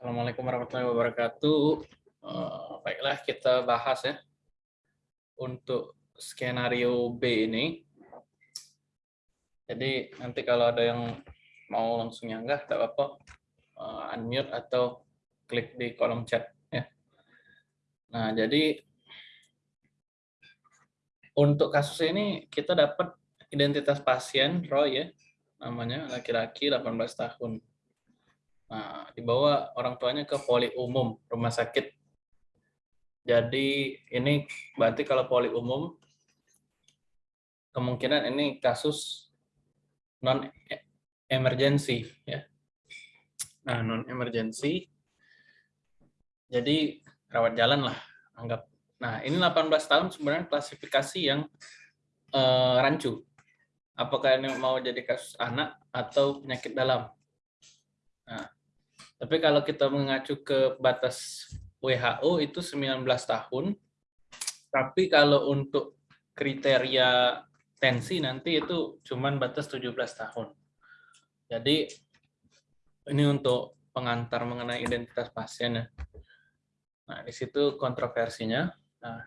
Assalamualaikum warahmatullahi wabarakatuh. Uh, baiklah, kita bahas ya untuk skenario B ini. Jadi nanti kalau ada yang mau langsung nyanggah, tak apa-apa, uh, unmute atau klik di kolom chat. ya. Nah, jadi untuk kasus ini kita dapat identitas pasien Roy ya, namanya laki-laki 18 tahun Nah, dibawa orang tuanya ke poli umum rumah sakit. Jadi ini berarti kalau poli umum kemungkinan ini kasus non emergency ya. Nah, non emergency. Jadi rawat jalan lah anggap. Nah, ini 18 tahun sebenarnya klasifikasi yang eh, rancu. Apakah ini mau jadi kasus anak atau penyakit dalam? Nah, tapi kalau kita mengacu ke batas WHO itu 19 tahun, tapi kalau untuk kriteria tensi nanti itu cuman batas 17 tahun. Jadi ini untuk pengantar mengenai identitas pasien ya. Nah, di situ kontroversinya. Nah,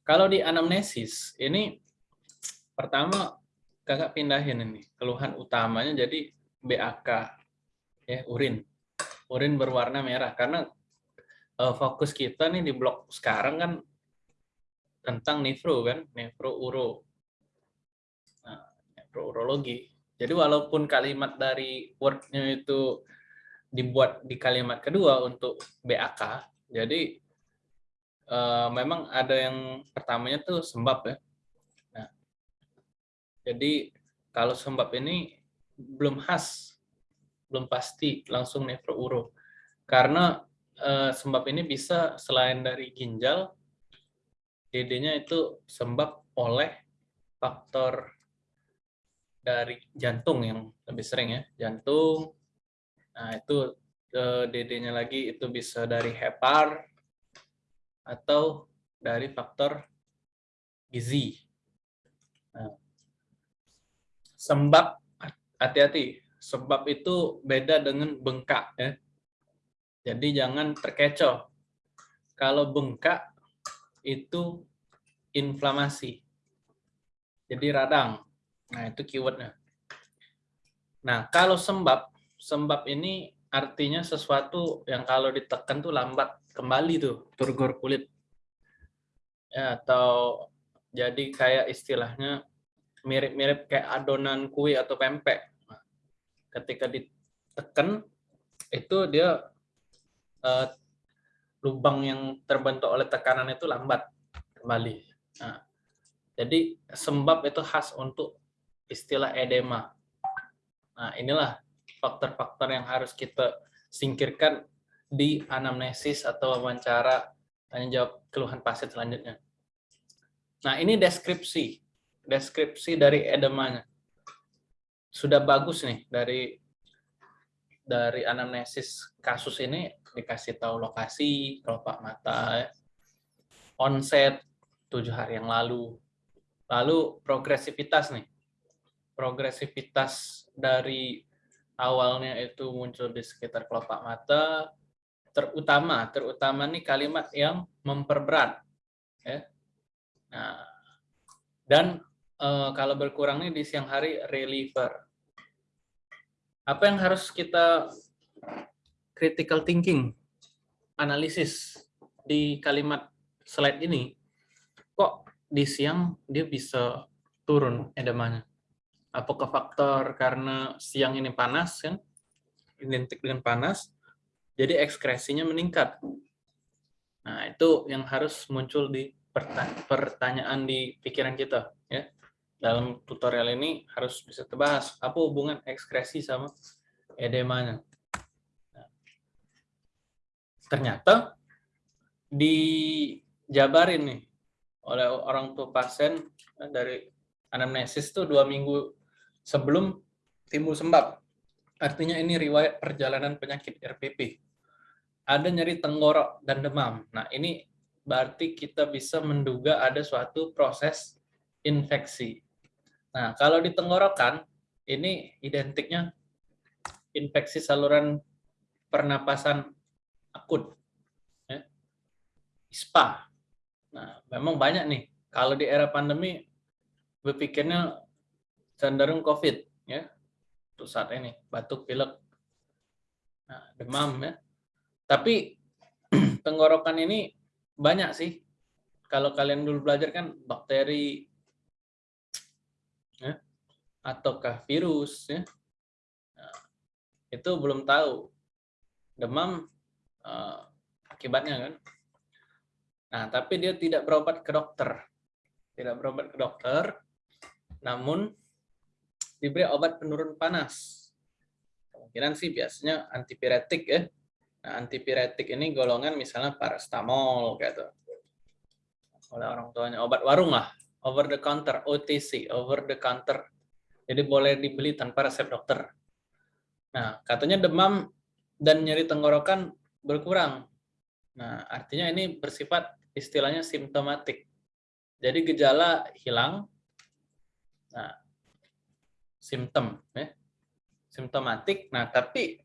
kalau di anamnesis ini pertama kakak pindahin ini keluhan utamanya jadi BAK ya urin urin berwarna merah karena uh, fokus kita nih di blok sekarang kan tentang nefro kan, nefro uro. Nah, nefrourologi. Jadi walaupun kalimat dari wordnya itu dibuat di kalimat kedua untuk BAK, jadi uh, memang ada yang pertamanya tuh sembab ya. Nah, jadi kalau sembab ini belum khas belum pasti langsung nefrouro. Karena eh, sembab ini bisa selain dari ginjal, DD-nya itu sembab oleh faktor dari jantung yang lebih sering ya, jantung. Nah, itu eh, DD-nya lagi itu bisa dari hepar atau dari faktor gizi. Nah, sembab hati-hati sebab itu beda dengan bengkak ya. Jadi jangan terkecoh. Kalau bengkak itu inflamasi. Jadi radang. Nah, itu keywordnya. Nah, kalau sembab, sembab ini artinya sesuatu yang kalau ditekan tuh lambat kembali tuh, turgor kulit. Ya, atau jadi kayak istilahnya mirip-mirip kayak adonan kue atau pempek ketika ditekan itu dia uh, lubang yang terbentuk oleh tekanan itu lambat kembali. Nah, jadi sembab itu khas untuk istilah edema. Nah, inilah faktor-faktor yang harus kita singkirkan di anamnesis atau wawancara tanya jawab keluhan pasien selanjutnya. Nah, ini deskripsi. Deskripsi dari edemanya sudah bagus nih dari dari anamnesis kasus ini dikasih tahu lokasi kelopak mata onset tujuh hari yang lalu. Lalu progresivitas nih. Progresivitas dari awalnya itu muncul di sekitar kelopak mata. Terutama terutama nih kalimat yang memperberat ya. Nah dan uh, kalau berkurang nih di siang hari reliever. Apa yang harus kita critical thinking, analisis di kalimat slide ini, kok di siang dia bisa turun edemanya? Apakah faktor karena siang ini panas kan, identik dengan panas, jadi ekskresinya meningkat. Nah itu yang harus muncul di pertanyaan di pikiran kita. Dalam tutorial ini harus bisa terbahas apa hubungan ekskresi sama edemanya. Nah, ternyata dijabarin nih oleh orang tua pasien dari anamnesis tuh dua minggu sebelum timbul sembab. Artinya ini riwayat perjalanan penyakit RPP. Ada nyeri tenggorok dan demam. Nah ini berarti kita bisa menduga ada suatu proses infeksi. Nah, kalau di tenggorokan, ini identiknya infeksi saluran pernapasan akut. Ya. ISPA. Nah, memang banyak nih. Kalau di era pandemi, berpikirnya cenderung COVID. ya Untuk saat ini, batuk, pilek, nah, demam. ya Tapi tenggorokan ini banyak sih. Kalau kalian dulu belajar kan bakteri, ya, ataukah virus, ya. Nah, itu belum tahu. Demam uh, akibatnya kan. Nah, tapi dia tidak berobat ke dokter. Tidak berobat ke dokter, namun diberi obat penurun panas. Kemungkinan sih biasanya antipiretik ya. Nah, antipiretik ini golongan misalnya paracetamol gitu. Oleh orang tuanya obat warung lah, over the counter, OTC, over the counter. Jadi boleh dibeli tanpa resep dokter. Nah, katanya demam dan nyeri tenggorokan berkurang. Nah, artinya ini bersifat istilahnya simptomatik. Jadi gejala hilang, nah, simptom, ya. simptomatik. Nah, tapi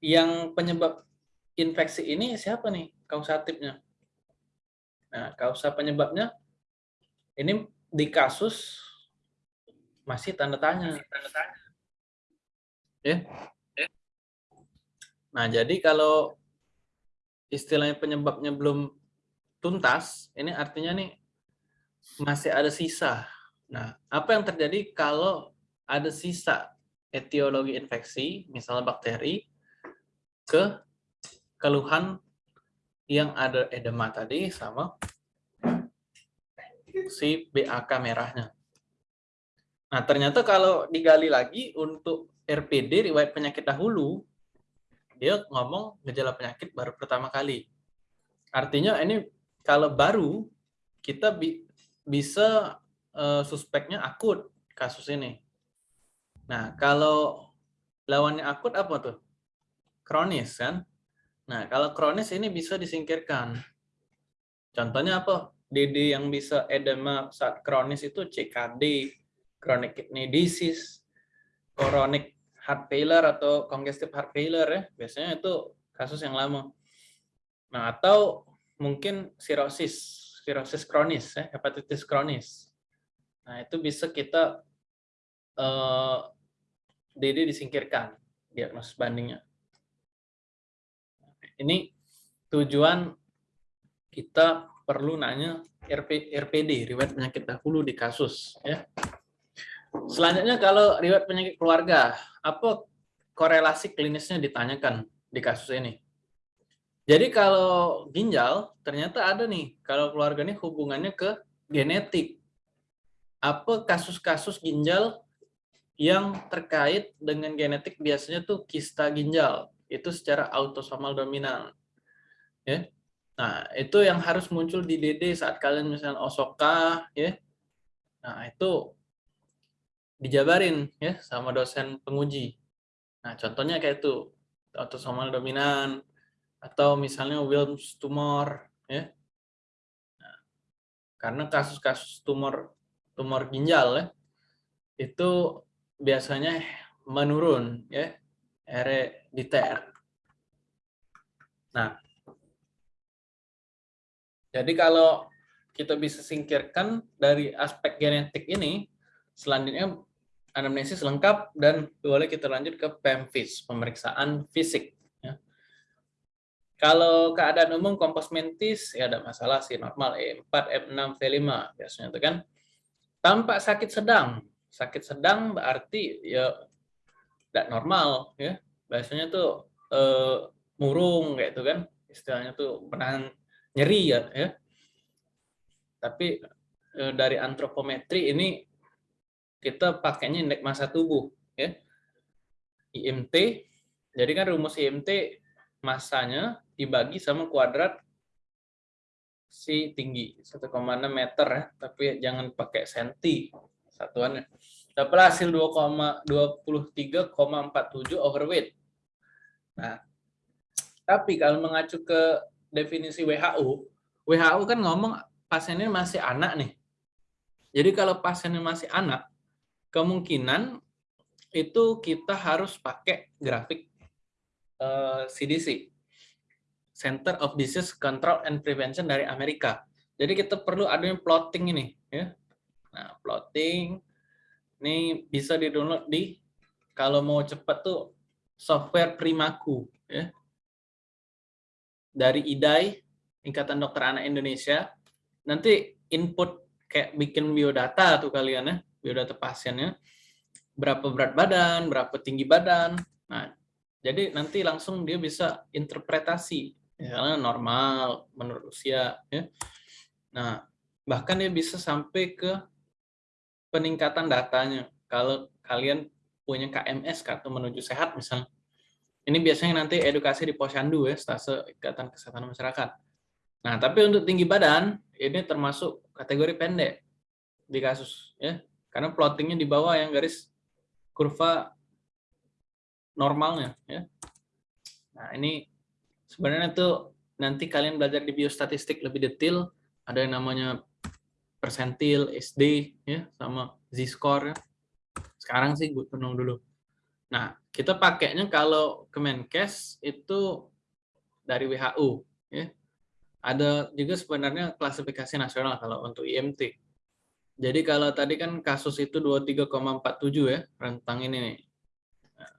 yang penyebab infeksi ini siapa nih kausatifnya? Nah, kausa penyebabnya ini di kasus masih tanda tanya. Tanda tanya. Ya. Nah, jadi kalau istilahnya penyebabnya belum tuntas, ini artinya nih masih ada sisa. Nah, apa yang terjadi kalau ada sisa etiologi infeksi, misalnya bakteri, ke keluhan yang ada edema tadi sama si BAK merahnya. Nah, ternyata kalau digali lagi untuk RPD, riwayat penyakit dahulu, dia ngomong gejala penyakit baru pertama kali. Artinya ini kalau baru kita bi bisa uh, suspeknya akut kasus ini. Nah, kalau lawannya akut apa tuh? Kronis kan? Nah, kalau kronis ini bisa disingkirkan. Contohnya apa? DD yang bisa edema saat kronis itu CKD, chronic kidney disease, chronic heart failure atau congestive heart failure ya. Biasanya itu kasus yang lama. Nah, atau mungkin sirosis, sirosis kronis, ya, hepatitis kronis. Nah, itu bisa kita uh, eh, DD disingkirkan diagnosis bandingnya. Ini tujuan kita perlu nanya RP, RPD, riwayat penyakit dahulu di kasus. Ya. Selanjutnya kalau riwayat penyakit keluarga, apa korelasi klinisnya ditanyakan di kasus ini? Jadi kalau ginjal, ternyata ada nih, kalau keluarga ini hubungannya ke genetik. Apa kasus-kasus ginjal yang terkait dengan genetik biasanya tuh kista ginjal. Itu secara autosomal dominan. Ya. Nah, itu yang harus muncul di DD saat kalian misalnya Osoka, ya. Nah, itu dijabarin ya sama dosen penguji. Nah, contohnya kayak itu, autosomal dominan, atau misalnya Wilms tumor ya nah, karena kasus-kasus tumor tumor ginjal ya itu biasanya menurun ya herediter nah jadi kalau kita bisa singkirkan dari aspek genetik ini selanjutnya anamnesis lengkap dan boleh kita lanjut ke PEMFIS, pemeriksaan fisik. Kalau keadaan umum kompos mentis ya ada masalah sih normal E4, F6, V5 biasanya itu kan. Tampak sakit sedang. Sakit sedang berarti ya tidak normal ya. Biasanya tuh eh, murung kayak itu kan. Istilahnya tuh menahan nyeri ya, ya. Tapi eh, dari antropometri ini kita pakainya indeks massa tubuh ya. IMT. Jadi kan rumus IMT masanya dibagi sama kuadrat si tinggi 1,6 meter ya, tapi jangan pakai senti satuannya. Dapat hasil 2,23,47 overweight. Nah, tapi kalau mengacu ke definisi WHO, WHO kan ngomong pasiennya masih anak nih. Jadi kalau pasiennya masih anak, kemungkinan itu kita harus pakai grafik CDC. Eh, Center of Disease Control and Prevention dari Amerika. Jadi kita perlu adanya plotting ini, ya. Nah, plotting ini bisa di-download di kalau mau cepat tuh software Primaku, ya. Dari IDAI, Ikatan Dokter Anak Indonesia. Nanti input kayak bikin biodata tuh kalian ya, biodata pasiennya. Berapa berat badan, berapa tinggi badan. Nah, jadi nanti langsung dia bisa interpretasi misalnya normal menurut usia ya. Nah, bahkan dia bisa sampai ke peningkatan datanya. Kalau kalian punya KMS kartu menuju sehat misalnya. Ini biasanya nanti edukasi di Posyandu ya, stase Ikatan Kesehatan Masyarakat. Nah, tapi untuk tinggi badan ini termasuk kategori pendek di kasus ya. Karena plottingnya di bawah yang garis kurva normalnya ya. Nah, ini sebenarnya tuh nanti kalian belajar di biostatistik lebih detail ada yang namanya persentil SD ya sama z-score ya. sekarang sih gue tenung dulu nah kita pakainya kalau Kemenkes itu dari WHO ya. Ada juga sebenarnya klasifikasi nasional kalau untuk IMT jadi kalau tadi kan kasus itu 23,47 ya rentang ini nih. Nah,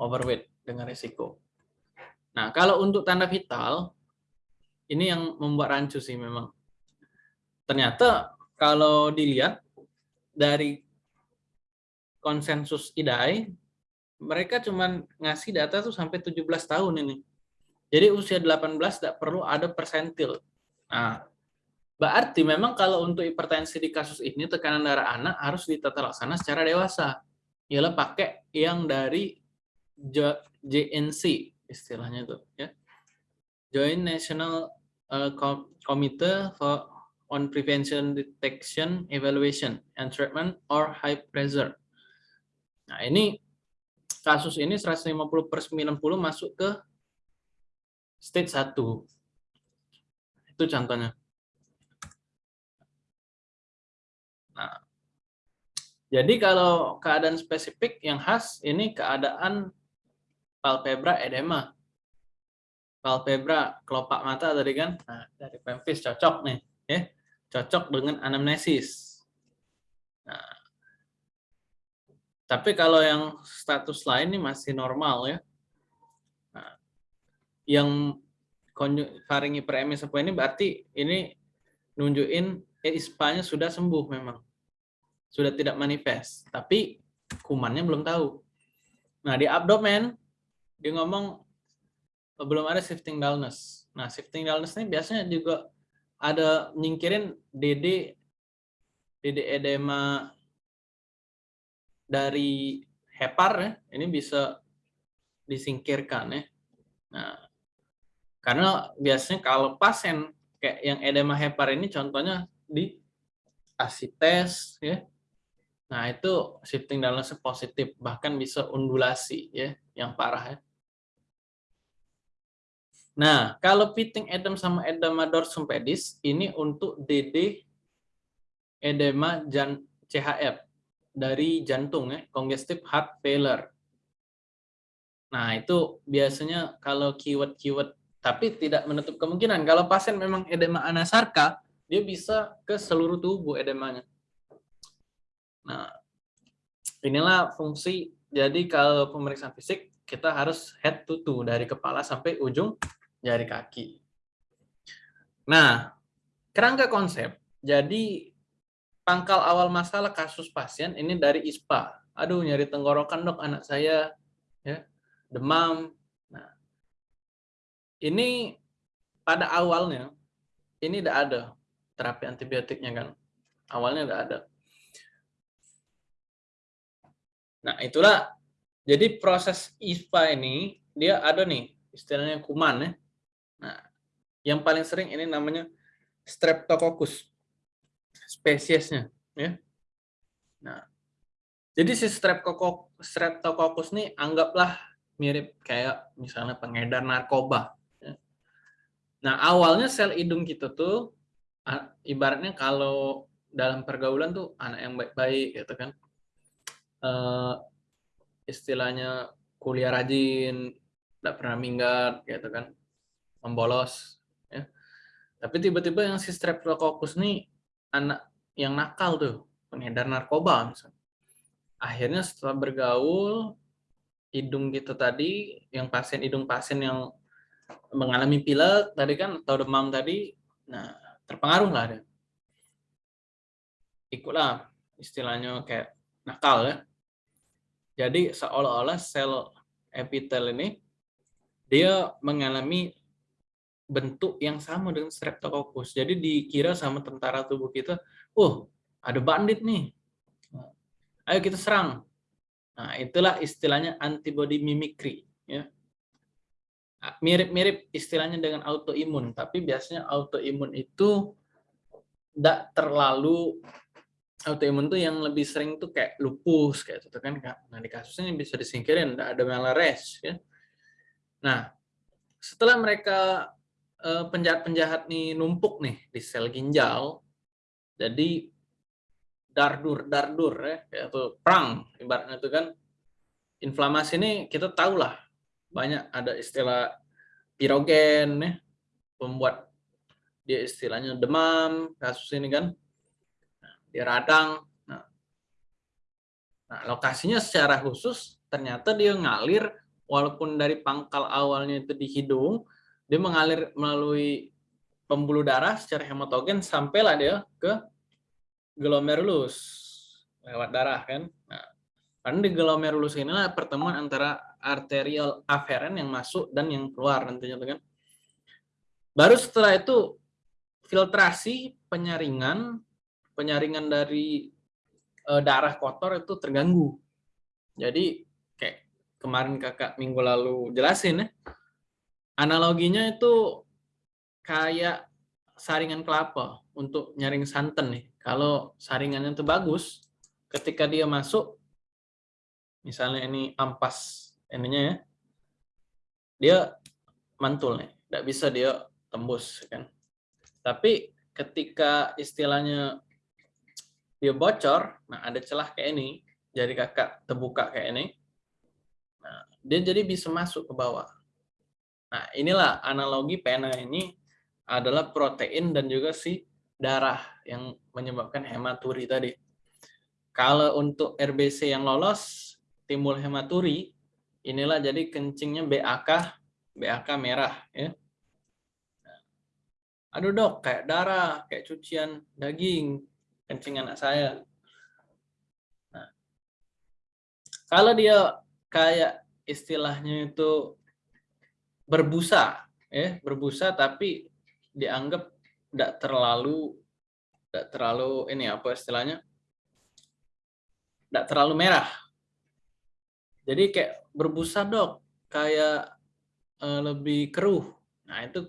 overweight dengan risiko. Nah, kalau untuk tanda vital, ini yang membuat rancu sih memang. Ternyata kalau dilihat dari konsensus IDAI, mereka cuma ngasih data tuh sampai 17 tahun ini. Jadi usia 18 tidak perlu ada persentil. Nah, berarti memang kalau untuk hipertensi di kasus ini tekanan darah anak harus ditata laksana secara dewasa. Ialah pakai yang dari JNC, istilahnya itu ya join national uh, committee for on prevention detection evaluation and treatment or high pressure nah ini kasus ini 150 per 90 masuk ke stage 1 itu contohnya nah jadi kalau keadaan spesifik yang khas ini keadaan palpebra edema. Palpebra kelopak mata tadi kan, nah, dari pempis cocok nih, ya, cocok dengan anamnesis. Nah, tapi kalau yang status lain ini masih normal ya. Nah, yang faringi premis apa ini berarti ini nunjukin eh, ISPA-nya sudah sembuh memang. Sudah tidak manifest, tapi kumannya belum tahu. Nah, di abdomen dia ngomong oh, belum ada shifting dullness. Nah, shifting dullness ini biasanya juga ada nyingkirin DD DD edema dari hepar ya. Ini bisa disingkirkan ya. Nah, karena biasanya kalau pasien kayak yang edema hepar ini contohnya di asites ya. Nah, itu shifting dullness positif bahkan bisa undulasi ya yang parah ya. Nah, kalau pitting edem sama edema dorsum pedis ini untuk DD edema jan CHF dari jantung ya, congestive heart failure. Nah, itu biasanya kalau keyword-keyword tapi tidak menutup kemungkinan kalau pasien memang edema anasarka, dia bisa ke seluruh tubuh edemanya. Nah, inilah fungsi jadi kalau pemeriksaan fisik kita harus head to toe dari kepala sampai ujung jari kaki. Nah, kerangka konsep, jadi pangkal awal masalah kasus pasien ini dari ISPA. Aduh, nyari tenggorokan dok anak saya, ya, demam. Nah, ini pada awalnya ini tidak ada terapi antibiotiknya kan, awalnya tidak ada. Nah, itulah jadi proses ISPA ini dia ada nih istilahnya kuman ya. Nah, yang paling sering ini namanya Streptococcus spesiesnya, ya. Nah, jadi si Streptococcus, ini anggaplah mirip kayak misalnya pengedar narkoba. Ya. Nah, awalnya sel hidung kita tuh ibaratnya kalau dalam pergaulan tuh anak yang baik-baik gitu kan. Uh, istilahnya kuliah rajin, tidak pernah minggat gitu kan membolos ya. Tapi tiba-tiba yang si streptococcus nih anak yang nakal tuh, pengedar narkoba misalnya. Akhirnya setelah bergaul hidung gitu tadi, yang pasien hidung pasien yang mengalami pilek tadi kan atau demam tadi, nah terpengaruh lah dia. Ikutlah istilahnya kayak nakal ya. Jadi seolah-olah sel epitel ini dia mengalami bentuk yang sama dengan streptococcus. Jadi dikira sama tentara tubuh kita, "Oh, ada bandit nih. Ayo kita serang." Nah, itulah istilahnya antibody mimicry, ya. Nah, mirip-mirip istilahnya dengan autoimun, tapi biasanya autoimun itu tidak terlalu autoimun tuh yang lebih sering tuh kayak lupus kayak itu kan nah di kasusnya bisa disingkirin tidak ada malares ya nah setelah mereka penjahat-penjahat nih numpuk nih di sel ginjal. Jadi dardur dardur ya itu perang ibaratnya itu kan. Inflamasi ini kita tahu lah banyak ada istilah pirogen ya pembuat dia istilahnya demam kasus ini kan. Di radang. Nah, nah, lokasinya secara khusus ternyata dia ngalir walaupun dari pangkal awalnya itu di hidung, dia mengalir melalui pembuluh darah secara hematogen sampailah dia ke glomerulus lewat darah kan. Nah, karena di glomerulus inilah pertemuan antara arterial aferen yang masuk dan yang keluar nantinya kan. Baru setelah itu filtrasi penyaringan penyaringan dari uh, darah kotor itu terganggu. Jadi kayak kemarin kakak minggu lalu jelasin ya, analoginya itu kayak saringan kelapa untuk nyaring santan nih. Kalau saringannya itu bagus, ketika dia masuk, misalnya ini ampas ininya ya, dia mantul nih, tidak bisa dia tembus kan. Tapi ketika istilahnya dia bocor, nah ada celah kayak ini, jadi kakak terbuka kayak ini, nah, dia jadi bisa masuk ke bawah. Nah inilah analogi pena ini adalah protein dan juga si darah yang menyebabkan hematuri tadi. Kalau untuk RBC yang lolos, timbul hematuri, inilah jadi kencingnya BAK, BAK merah. ya. Aduh dok, kayak darah, kayak cucian daging, kencing anak saya. Nah, kalau dia kayak istilahnya itu berbusa, ya berbusa tapi dianggap tidak terlalu tidak terlalu ini apa istilahnya tidak terlalu merah. Jadi kayak berbusa dok, kayak uh, lebih keruh. Nah itu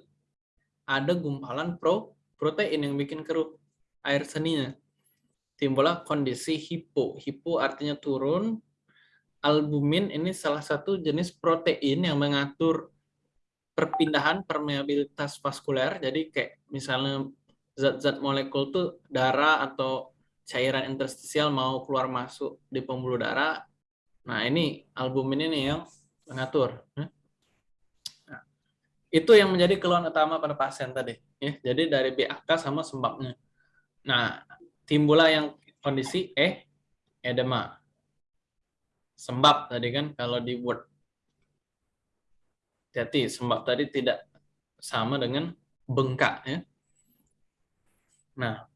ada gumpalan pro protein yang bikin keruh air seninya timbullah kondisi hipo. Hipo artinya turun. Albumin ini salah satu jenis protein yang mengatur perpindahan permeabilitas vaskuler. Jadi kayak misalnya zat-zat molekul tuh darah atau cairan interstisial mau keluar masuk di pembuluh darah. Nah ini albumin ini yang mengatur. Nah, itu yang menjadi keluhan utama pada pasien tadi. Ya, jadi dari BAK sama sebabnya. Nah, timbullah yang kondisi eh edema. Sembab tadi kan kalau di Word. Jadi sembab tadi tidak sama dengan bengkak ya. Nah,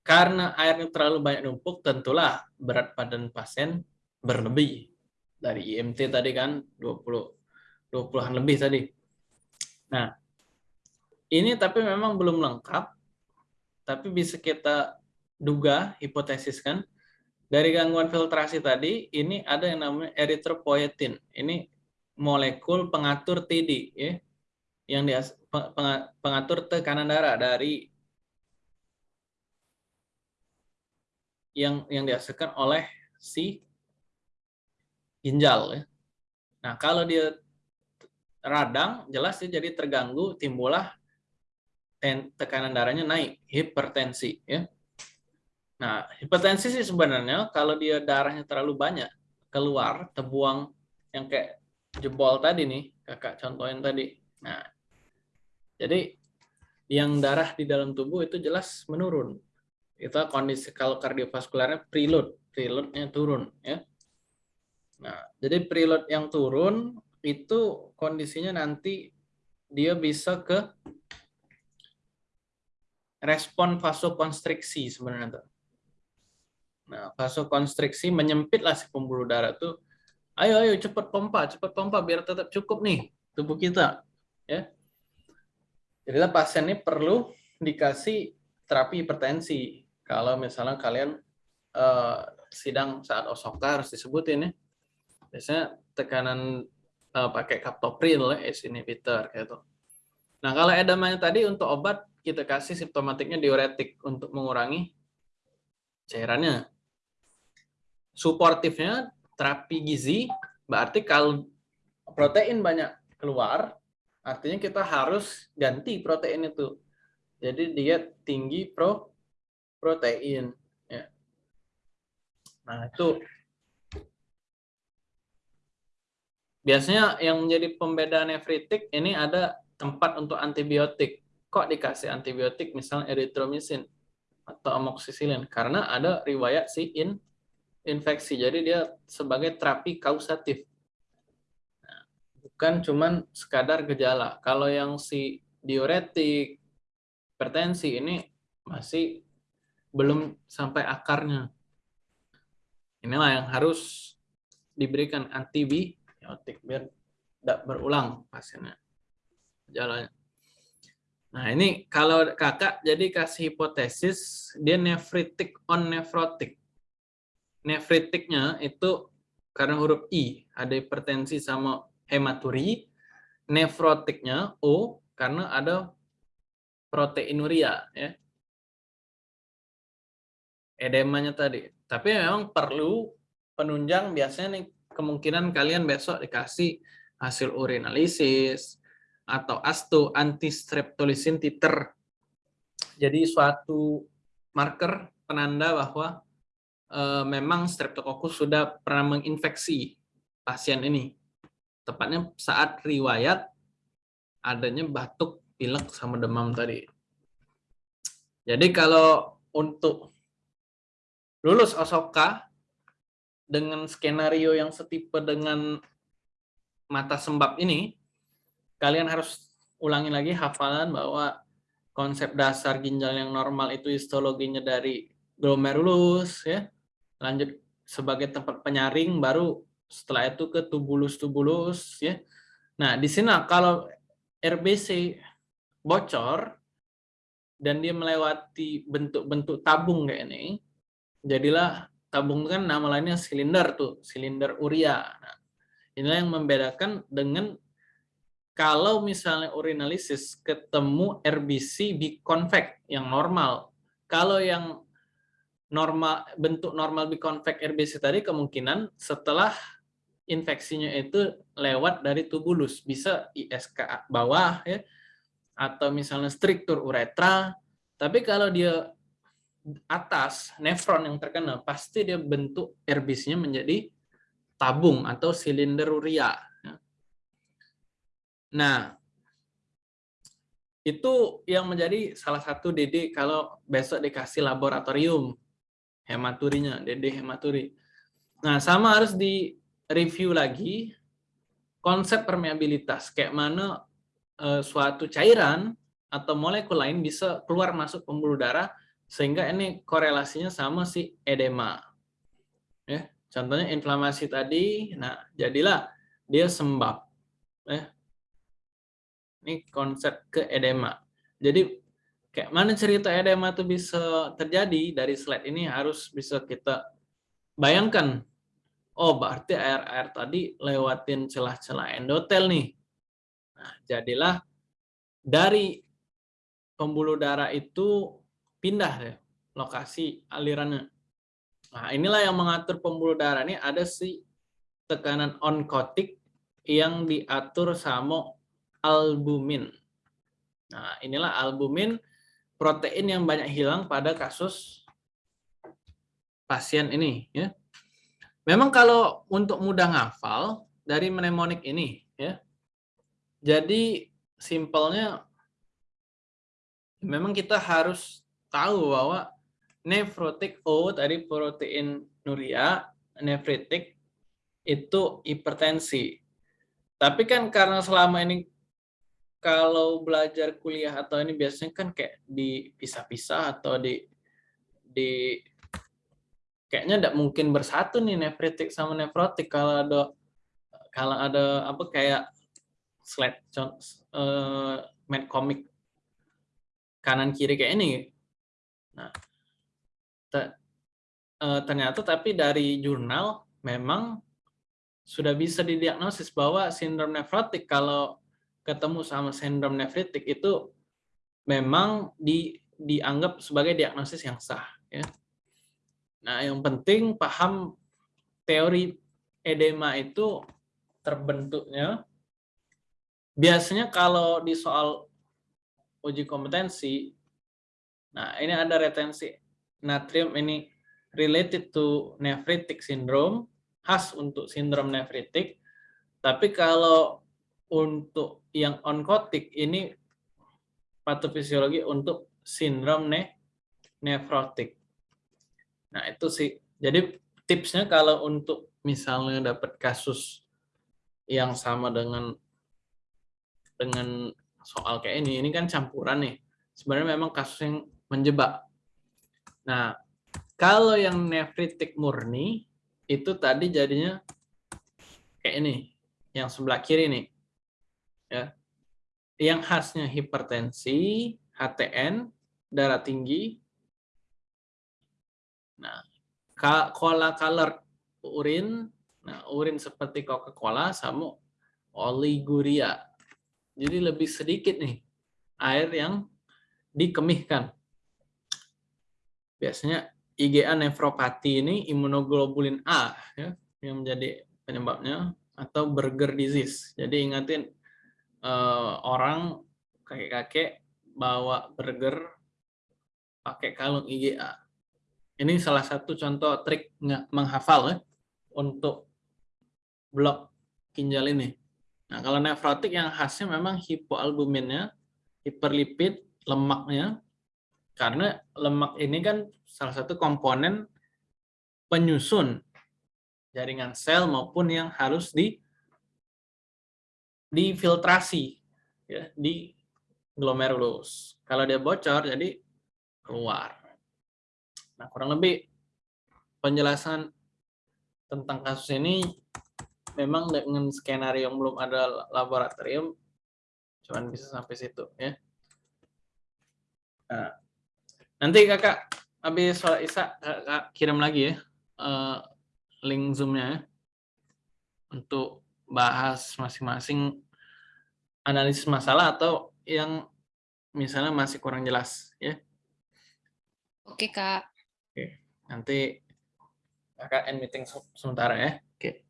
karena airnya terlalu banyak numpuk, tentulah berat badan pasien berlebih. Dari IMT tadi kan 20 20-an lebih tadi. Nah, ini tapi memang belum lengkap tapi bisa kita duga, hipotesis kan, dari gangguan filtrasi tadi, ini ada yang namanya erythropoietin. Ini molekul pengatur TD, ya, yang dia, pengatur tekanan darah dari yang yang dihasilkan oleh si ginjal. Ya. Nah, kalau dia radang, jelas dia jadi terganggu, timbullah tekanan darahnya naik, hipertensi. Ya. Nah, hipertensi sih sebenarnya kalau dia darahnya terlalu banyak keluar, terbuang yang kayak jebol tadi nih, kakak contohin tadi. Nah, jadi yang darah di dalam tubuh itu jelas menurun. Itu kondisi kalau kardiovaskularnya preload, preloadnya turun ya. Nah, jadi preload yang turun itu kondisinya nanti dia bisa ke respon vasokonstriksi sebenarnya. Nah, vasokonstriksi menyempitlah si pembuluh darah tuh. Ayo, ayo, cepat pompa, cepat pompa biar tetap cukup nih tubuh kita. Ya, Jadilah pasien ini perlu dikasih terapi hipertensi. Kalau misalnya kalian uh, sidang saat osoka harus disebutin ya. Biasanya tekanan uh, pakai captopril, ya, ACE inhibitor gitu. Nah, kalau edamanya tadi untuk obat kita kasih simptomatiknya diuretik untuk mengurangi cairannya. Suportifnya terapi gizi berarti kalau protein banyak keluar Artinya kita harus ganti protein itu. Jadi dia tinggi pro protein. Ya. Nah itu biasanya yang menjadi pembeda nefritik ini ada tempat untuk antibiotik. Kok dikasih antibiotik misalnya erythromycin atau amoxicillin? Karena ada riwayat si in infeksi. Jadi dia sebagai terapi kausatif bukan cuman sekadar gejala. Kalau yang si diuretik, hipertensi ini masih belum sampai akarnya. Inilah yang harus diberikan antibiotik biar tidak berulang pasiennya gejalanya. Nah ini kalau kakak jadi kasih hipotesis dia nefritik on nefrotik. Nefritiknya itu karena huruf I ada hipertensi sama hematuri, nefrotiknya O karena ada proteinuria ya. Edemanya tadi. Tapi memang perlu penunjang biasanya nih kemungkinan kalian besok dikasih hasil urinalisis atau asto antistreptolisin titer. Jadi suatu marker penanda bahwa e, memang streptococcus sudah pernah menginfeksi pasien ini tepatnya saat riwayat adanya batuk, pilek, sama demam tadi. Jadi kalau untuk lulus Osoka dengan skenario yang setipe dengan mata sembab ini, kalian harus ulangi lagi hafalan bahwa konsep dasar ginjal yang normal itu histologinya dari glomerulus, ya, lanjut sebagai tempat penyaring, baru setelah itu ke tubulus-tubulus ya. Nah, di sini kalau RBC bocor dan dia melewati bentuk-bentuk tabung kayak ini, jadilah tabung kan nama lainnya silinder tuh, silinder urea. Nah, inilah yang membedakan dengan kalau misalnya urinalisis ketemu RBC biconvek yang normal. Kalau yang normal bentuk normal biconvek RBC tadi kemungkinan setelah infeksinya itu lewat dari tubulus, bisa ISK bawah ya atau misalnya struktur uretra. Tapi kalau dia atas nefron yang terkena, pasti dia bentuk erbisnya menjadi tabung atau silinder urea. Ya. Nah, itu yang menjadi salah satu DD kalau besok dikasih laboratorium hematurinya, DD hematuri. Nah, sama harus di review lagi konsep permeabilitas, kayak mana uh, suatu cairan atau molekul lain bisa keluar masuk pembuluh darah sehingga ini korelasinya sama si edema. Ya, contohnya inflamasi tadi, nah jadilah dia sembab. Ya. Ini konsep ke edema. Jadi kayak mana cerita edema itu bisa terjadi dari slide ini harus bisa kita bayangkan oh berarti air-air tadi lewatin celah-celah endotel nih. Nah, jadilah dari pembuluh darah itu pindah deh lokasi alirannya. Nah, inilah yang mengatur pembuluh darah ini ada si tekanan onkotik yang diatur sama albumin. Nah, inilah albumin protein yang banyak hilang pada kasus pasien ini ya. Memang kalau untuk mudah ngafal dari mnemonik ini ya. Jadi simpelnya memang kita harus tahu bahwa nefrotik O tadi protein nuria, nefritik itu hipertensi. Tapi kan karena selama ini kalau belajar kuliah atau ini biasanya kan kayak dipisah-pisah atau di di kayaknya tidak mungkin bersatu nih nefritik sama nefrotik kalau ada kalau ada apa kayak slide uh, main komik kanan kiri kayak ini. Nah, uh, ternyata tapi dari jurnal memang sudah bisa didiagnosis bahwa sindrom nefrotik kalau ketemu sama sindrom nefritik itu memang di, dianggap sebagai diagnosis yang sah. Ya. Nah, yang penting paham teori edema itu terbentuknya. Biasanya kalau di soal uji kompetensi, nah ini ada retensi natrium ini related to nephritic syndrome, khas untuk sindrom nefritik. Tapi kalau untuk yang onkotik ini patofisiologi untuk sindrom ne nefrotik. Nah, itu sih. Jadi tipsnya kalau untuk misalnya dapat kasus yang sama dengan dengan soal kayak ini, ini kan campuran nih. Sebenarnya memang kasus yang menjebak. Nah, kalau yang nefritik murni, itu tadi jadinya kayak ini, yang sebelah kiri nih. Ya. Yang khasnya hipertensi, HTN, darah tinggi. Nah, cola color urin, nah urin seperti Coca-Cola sama oliguria. Jadi lebih sedikit nih air yang dikemihkan. Biasanya IgA nefropati ini imunoglobulin A ya, yang menjadi penyebabnya atau burger disease. Jadi ingatin eh, orang kakek-kakek bawa burger pakai kalung IgA. Ini salah satu contoh trik menghafal ya untuk blok ginjal ini. Nah, kalau nefrotik yang khasnya memang hipoalbuminnya, hiperlipid, lemaknya, karena lemak ini kan salah satu komponen penyusun jaringan sel maupun yang harus di difiltrasi ya, di glomerulus. Kalau dia bocor jadi keluar. Nah, kurang lebih penjelasan tentang kasus ini memang dengan skenario yang belum ada laboratorium cuman bisa sampai situ ya. Nah, Nanti kakak habis sholat isya kakak kirim lagi ya uh, link zoomnya ya, untuk bahas masing-masing analisis masalah atau yang misalnya masih kurang jelas ya. Oke kak. Oke nanti kakak end meeting sementara ya. Oke.